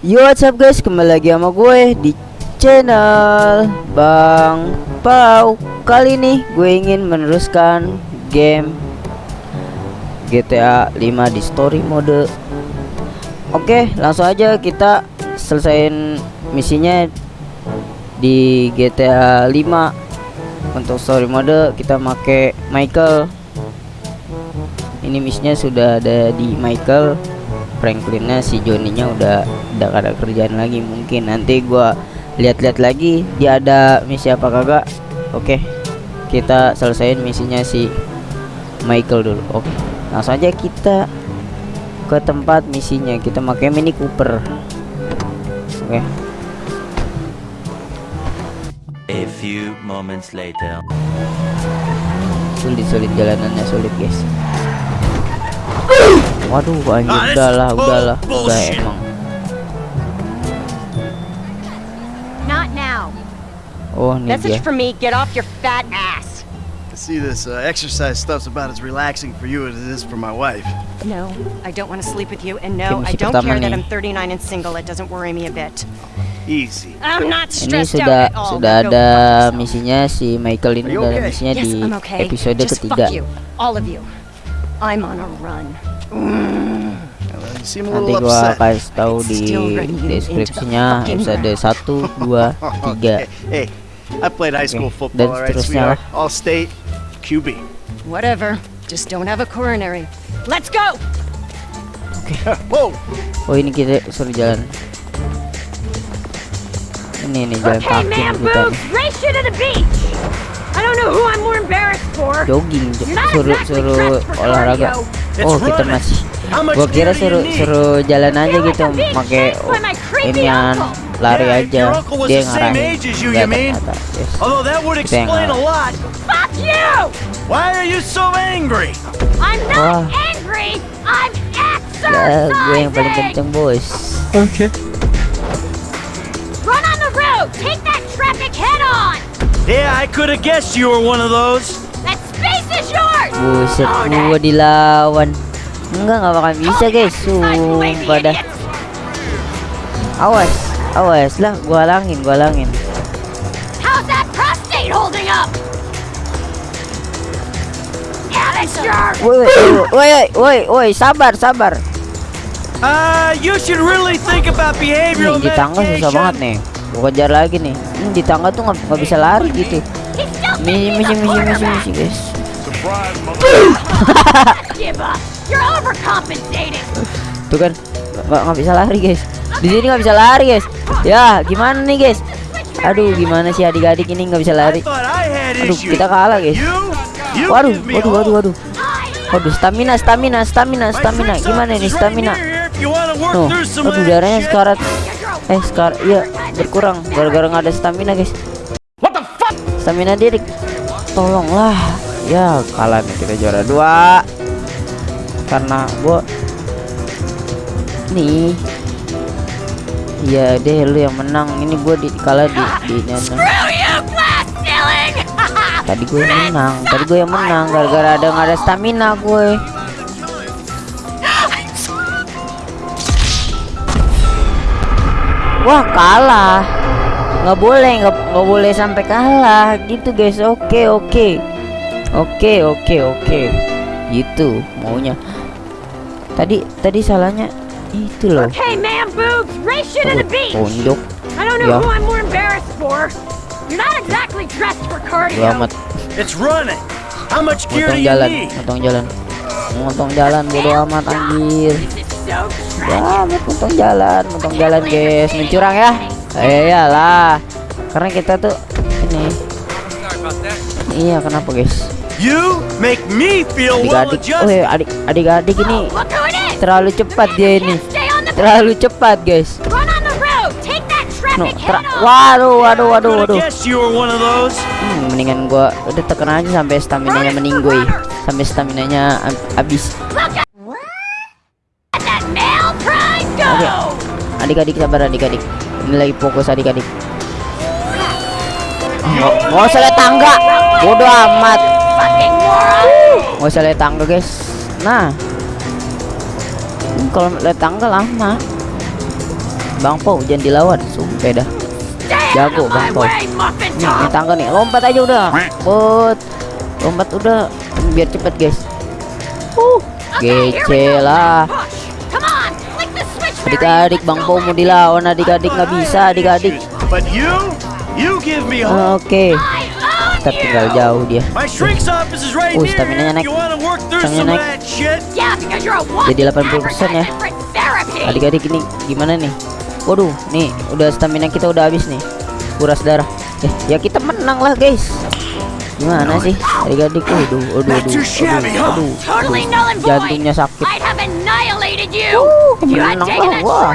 Yo what's up guys? Kembali lagi sama gue di channel Bang Pau. Kali ini gue ingin meneruskan game GTA 5 di story mode. Oke langsung aja kita selesaiin misinya di GTA 5 Untuk story mode kita make Michael. Ini misinya sudah ada di Michael. Franklinnya si Johnny-nya udah udah ada kerjaan lagi. Mungkin nanti gua lihat-lihat lagi dia ada misi apa kagak. Oke kita selesaiin misinya si Michael dulu. Oke langsung aja kita ke tempat misinya kita pakai Mini Cooper. Oke A few moments later. sulit sulit jalanannya sulit guys waduh anjir Ah, udahlah udahlah udah emang Not now. oh ini dia Message from me, get off your fat ass. See this uh, exercise stuff's about as relaxing for you as it is for my wife. No, I don't want to sleep with you, and no, I don't care that. I'm 39 and single. It doesn't worry me a bit. Easy. I'm not ini stressed sudah out at all. sudah ada misinya si Michael ini okay? misinya Yes, di I'm okay. episode Just ketiga fuck you, all of you. I'm on a run. A nanti little gua upset. kasih tahu di still run you into the deskripsinya episode 1 2 3 Okay, Hey, I played high school football, all right, sweetheart. All state, QB. Whatever. Just don't have a coronary. Let's go. Whoa! oh ini kita suruh jalan ini nih jalan Okay, kaki kita race you to the beach. I don't know who I'm more embarrassed for. jogging suruh exactly suruh olahraga oh It's kita masih gua kira suruh suruh jalan aja gitu pakai creepy inian uncle. Lari Yeah, aja your uncle was dia the same ngarahin age as you, Nggak, you mean? ternyata, yes. Although that would explain a lot. Fuck you! Why are you so angry? I'm not Wah. angry. I'm Ya, gue yang paling kenceng bos Okay. Run on the road. Take that traffic head on. Yeah, I could have guessed you were one of those. That space is yours. buset Own gua it. dilawan enggak nggak bakal bisa Oh, guys exercise, sumpah dah awas awas lah gua halangin gua halangin How's that prostate holding up? Woi woi woi woi woi sabar sabar. Uh, you should really think about nih behavioral di tangga susah banget nih. Gua kejar lagi nih. Ini di tangga tuh nggak nggak bisa lari gitu. Misi misi misi misi misi guys. Give up. You're overcompensating. tuh kan nggak nggak bisa lari guys. Di sini nggak bisa lari guys. Ya gimana nih guys? Aduh gimana sih adik-adik ini nggak bisa lari? Aduh kita kalah guys. Waduh waduh waduh waduh. Waduh stamina stamina stamina stamina. Gimana nih stamina? Near here if you wanna work Tuh, through some of aduh that darahnya sekarat. Eh sekar iya berkurang. Gara-gara nggak ada stamina guys. What the fuck? stamina dia di- tolonglah. Ya kalah nih kita juara dua. Karena gua nih. Iya deh lu yang menang. Ini gua di kalah di di ceiling. tadi gue yang menang. Tadi gue yang menang. Gara-gara ada nggak ada stamina gue wah kalah. Nggak boleh nggak nggak boleh sampai kalah. Gitu guys. Oke oke. Oke oke oke. Gitu maunya. Tadi tadi salahnya itu loh okay, man, boobs, race you to the beach. tonjok I don't know Yeah. who I'm more embarrassed for. You're not exactly dressed for cardio. selamat It's running. How much gear do you jalan need? motong jalan motong jalan bodo amat anjir so Ya, potong jalan, potong jalan guys, mencurang ya. Eh, iyalah. Karena kita tuh ini. Iya, kenapa guys? You make me feel well Adik-adik, oh adjusted. ya, adik adik-adik ini Terlalu cepat dia ini. Terlalu cepat guys. No, ter- waduh, waduh, waduh, waduh. Hmm, mendingan gua udah tekan aja sampai stamina-nya meninggoy. Sampai stamina-nya ab- habis. Oke. Adik-adik sabar adik-adik. Ini lagi fokus adik-adik. Oh, Nggak nggak usah lihat tangga. Bodoh amat. nggak usah lihat tangga guys nah kalau lihat tangga lama Bang Po jangan dilawan. Sumpah dah. Jago, Bang nih, ini tangga nih. Lompat aja udah. But lompat udah. Biar cepet guys. Uh Okay, here we gece go. lah. Push. Come on, flick the switch, Mary. adik-adik Bang Po mau dilawan. Adik-adik nggak bisa adik-adik. Oke tinggal jauh dia Oh, here. stamina-nya naik. Stamina naik. Jadi 80% ya. adik-adik ini gimana nih waduh nih udah stamina kita udah habis nih kuras darah eh ya kita menang lah guys gimana sih adik-adik waduh waduh waduh waduh, void! jantungnya sakit! Uh, menang lah, wah.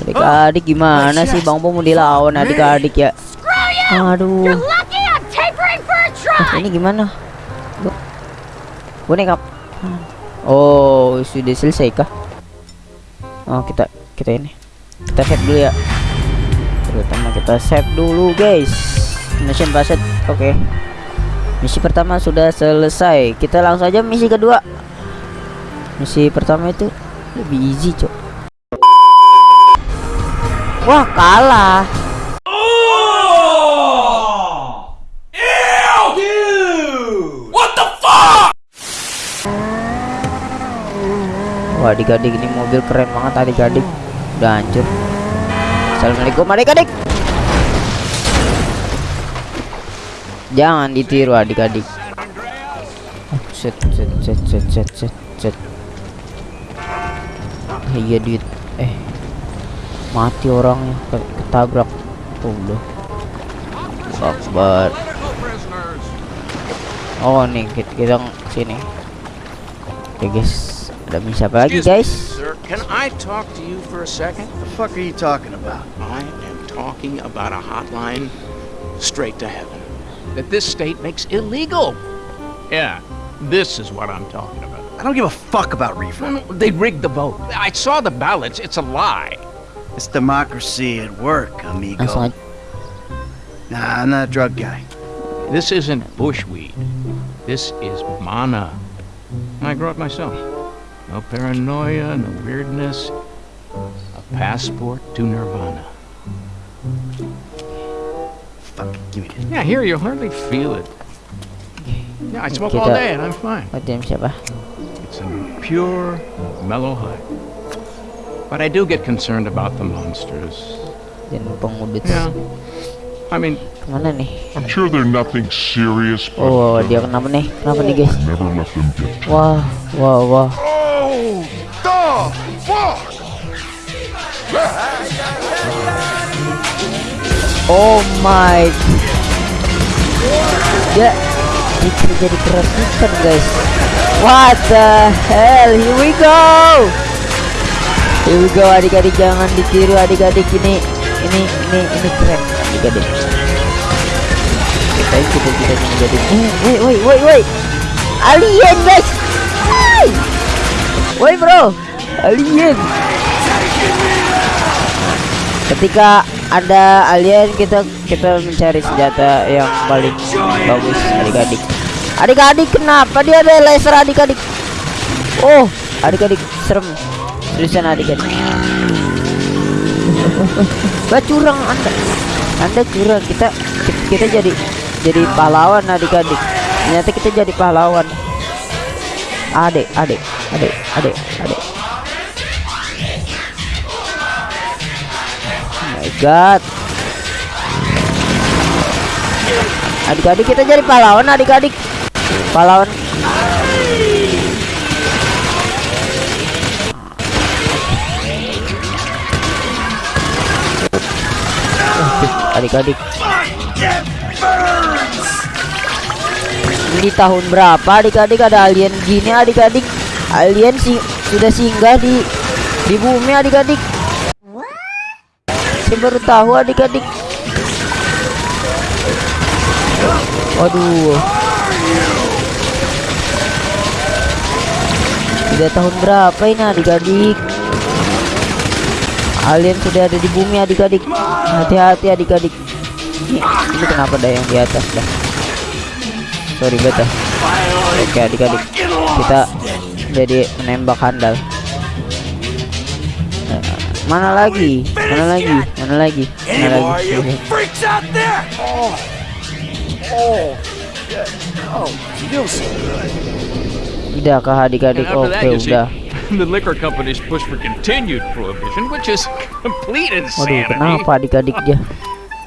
adik-adik gimana sih bang Po mau dilawan adik-adik ya! Aduh. Ah, ini gimana? Bo- boneka oh sudah selesai kah? Oh kita kita ini. Kita save dulu ya. Terutama kita save dulu guys. Mission passed oke. Misi pertama sudah selesai. Kita langsung aja misi kedua. Misi pertama itu lebih easy cok. Wah kalah Wah adik-adik ini mobil keren banget adik-adik. Udah hancur. Assalamualaikum adik-adik. Jangan ditiru adik-adik. Set set set set set set set. Iya duit. Eh Mati orangnya. Ke- Ketabrak. Oh udah. Akbar. Oh nih kita, kita sini. Oke guys Ada misi apa lagi Excuse me, guys sir, can I talk to you for a second? The fuck are you talking about? I am talking about a hotline straight to heaven that this state makes illegal. Yeah, this is what I'm talking about. I don't give a fuck about No, refund. no, They rigged the vote. I saw the ballots. It's a lie. It's democracy at work, amigo. Langsung aja Nah, I'm not a drug guy. This isn't bushweed. This is mana. I grow it myself. No paranoia, no weirdness. A passport to nirvana. Fuck, give me this. Yeah, here you hardly feel it. Yeah, I smoke all Kita- day and I'm fine. Tim siapa It's a pure, mellow high. But I do get concerned about the monsters. Yeah. I mean, Kemana nih I'm sure they're nothing serious, but Oh dia kenapa nih Kenapa nih guys never let them get Wah Wah wah Oh, my. Ya Itu jadi keracunan guys. What the hell? Here we go. Here we go adik-adik. Jangan ditiru adik-adik. Ini Ini Ini Ini keren Adik-adik. Kita kita kita menjadi woi woi woi Alien guys Woi bro. Alien. Ketika ada alien kita kita mencari senjata yang paling bagus. Adik-adik. Adik-adik kenapa dia ada laser adik-adik? Oh adik-adik serem. Seriusan adik-adik. Gak curang anda. Anda curang. Kita kita jadi jadi pahlawan adik-adik. Ternyata kita jadi pahlawan. Adik adik adik adik adik Oh my god. Adik-adik kita jadi pahlawan adik-adik. Pahlawan. Adik-adik. Di tahun berapa adik-adik? Ada alien gini adik-adik Alien sih sudah singgah di di bumi adik-adik. Saya baru tahu adik-adik. Waduh. Sudah tahun berapa ini adik-adik? Alien sudah ada di bumi adik-adik. Hati-hati adik-adik. Ini, ini kenapa ada yang di atas dah? Sorry beta. Oke adik-adik. Kita jadi menembak handal Eh, mana lagi mana lagi mana lagi mana lagi? Oh, oh, oh, feels so good. udah kah adik-adik oke udah the liquor companies push for continued prohibition, which is complete waduh insanity. kenapa adik-adik dia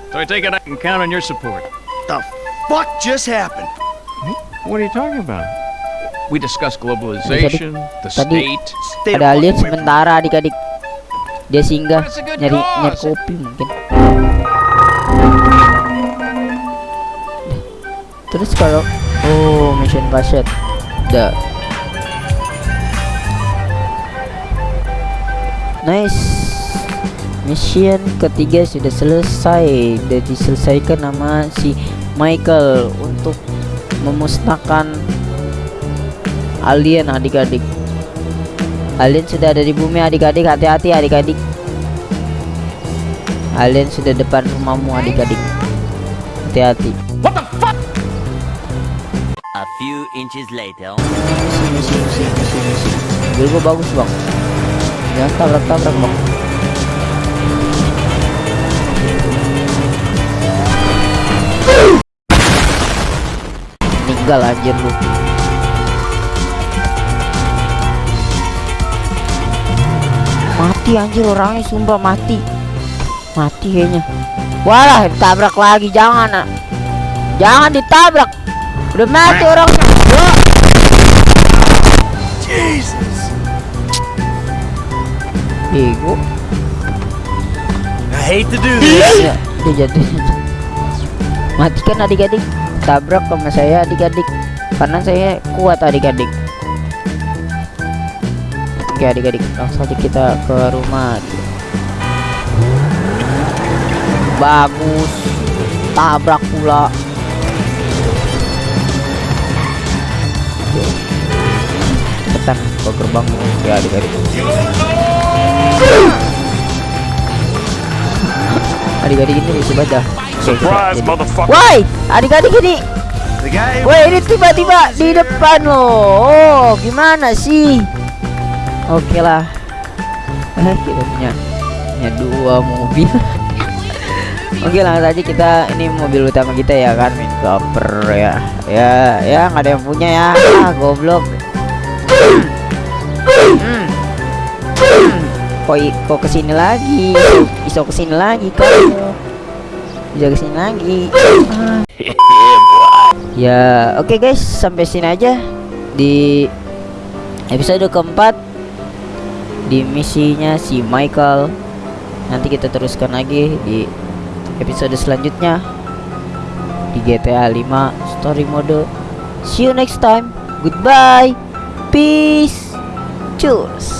So I take it I can count on your support. The fuck just happened? What are you talking about? We discussed globalization, the tadi- state. The ada alien sementara adik-adik. Dia singgah nyari nyari kopi mungkin. Terus kalau oh mission passet udah nice. Mission ketiga sudah selesai. Sudah diselesaikan nama si Michael untuk memusnahkan alien adik-adik. Alien sudah ada di bumi adik-adik. Hati-hati adik-adik. Alien sudah depan rumahmu adik-adik. Hati-hati. A few inches later. Sini sini sini sini sini Mobil gua bagus bang. Jangan tabrak-tabrak bang. Meninggal anjir lu Mati anjir orangnya sumpah mati. Mati kayaknya. Walah ditabrak lagi jangan nak. Jangan ditabrak. Udah mati orangnya Wah. Jesus! Bego. I hate to do this. ya, dia jatuh. Matikan adik-adik. Tabrak sama saya adik-adik. Karena saya kuat adik-adik oke adik-adik langsung aja kita ke rumah. Bagus. Tabrak pula. Cepetan ke gerbang. Ya adik-adik. Adik-adik ini bisa baca Surprise, motherfucker! Woi, adik-adik ini, woi ini tiba-tiba di depan loh. Oh, gimana sih? Oke lah. Kita punya punya dua mobil. Oke langsung aja kita ini mobil utama kita ya kan, main cover ya. Ya, ya nggak ada yang punya ya. Ah, goblok. Hmm. Kok ke sini lagi? Iso ke sini lagi kamu. Bisa ke sini lagi. Ah. Ya, oke guys, sampai sini aja di episode keempat di misinya si Michael. Nanti kita teruskan lagi di episode selanjutnya di GTA 5 story mode. See you next time. Goodbye. Peace. Cheers.